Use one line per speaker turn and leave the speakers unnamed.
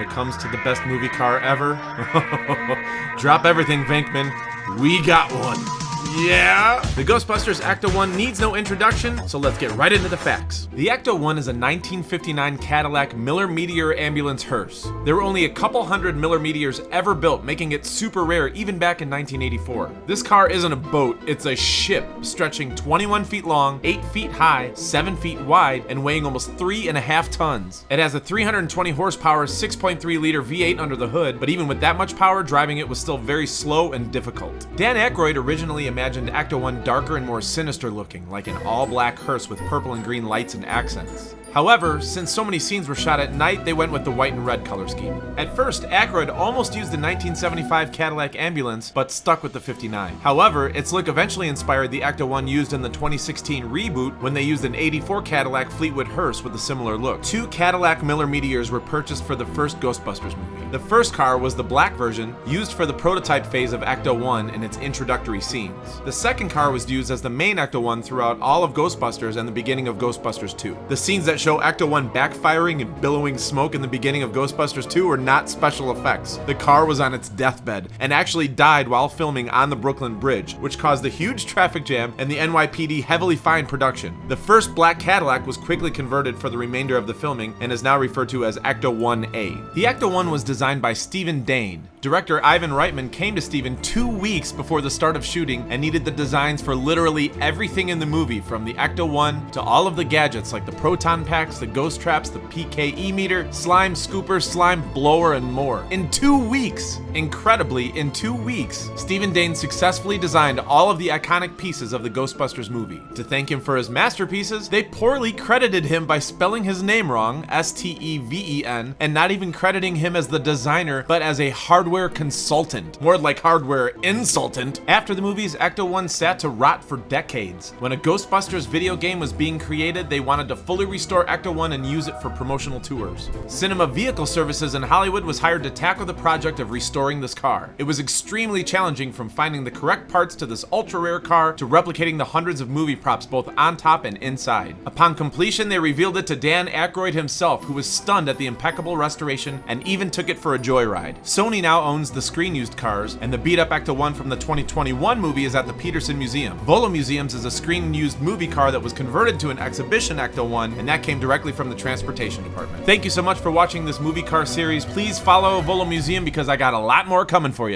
it comes to the best movie car ever? Drop everything, Venkman. We got one. Yeah! The Ghostbusters Ecto 1 needs no introduction, so let's get right into the facts. The Ecto 1 is a 1959 Cadillac Miller Meteor ambulance hearse. There were only a couple hundred Miller Meteors ever built, making it super rare even back in 1984. This car isn't a boat, it's a ship stretching 21 feet long, 8 feet high, 7 feet wide, and weighing almost 3.5 tons. It has a 320 horsepower, 6.3 liter V8 under the hood, but even with that much power, driving it was still very slow and difficult. Dan Aykroyd originally imagined Ecto 1 darker and more sinister looking, like an all black hearse with purple and green lights and accents. However, since so many scenes were shot at night, they went with the white and red color scheme. At first, Aykroyd almost used the 1975 Cadillac ambulance, but stuck with the 59. However, its look eventually inspired the Ecto 1 used in the 2016 reboot when they used an 84 Cadillac Fleetwood hearse with a similar look. Two Cadillac Miller Meteors were purchased for the first Ghostbusters movie. The first car was the black version, used for the prototype phase of Ecto 1 in its introductory scenes. The second car was used as the main Ecto 1 throughout all of Ghostbusters and the beginning of Ghostbusters 2. The scenes that show Ecto 1 backfiring and billowing smoke in the beginning of Ghostbusters 2 were not special effects. The car was on its deathbed and actually died while filming on the Brooklyn Bridge, which caused a huge traffic jam and the NYPD heavily fined production. The first black Cadillac was quickly converted for the remainder of the filming and is now referred to as Ecto 1A. The Ecto 1 was designed by Stephen Dane. Director Ivan Reitman came to Stephen two weeks before the start of shooting and needed the designs for literally everything in the movie from the Ecto 1 to all of the gadgets like the proton packs, the ghost traps, the PKE meter, slime scooper, slime blower, and more. In two weeks, incredibly, in two weeks, Stephen Dane successfully designed all of the iconic pieces of the Ghostbusters movie. To thank him for his masterpieces, they poorly credited him by spelling his name wrong, S T E V E N, and not even crediting him as the designer, but as a hardware consultant. More like hardware insultant. After the movies, Ecto 1 sat to rot for decades. When a Ghostbusters video game was being created, they wanted to fully restore Ecto 1 and use it for promotional tours. Cinema Vehicle Services in Hollywood was hired to tackle the project of restoring this car. It was extremely challenging from finding the correct parts to this ultra rare car to replicating the hundreds of movie props both on top and inside. Upon completion, they revealed it to Dan Aykroyd himself, who was stunned at the impeccable restoration and even took it for a joyride. Sony now owns the screen used cars, and the beat up Ecto 1 from the 2021 movie is at the Petersen Museum. Volo Museums is a screen used movie car that was converted to an exhibition Ecto 1, and that came directly from the transportation department. Thank you so much for watching this movie car series. Please follow Volo Museum because I got a lot more coming for you.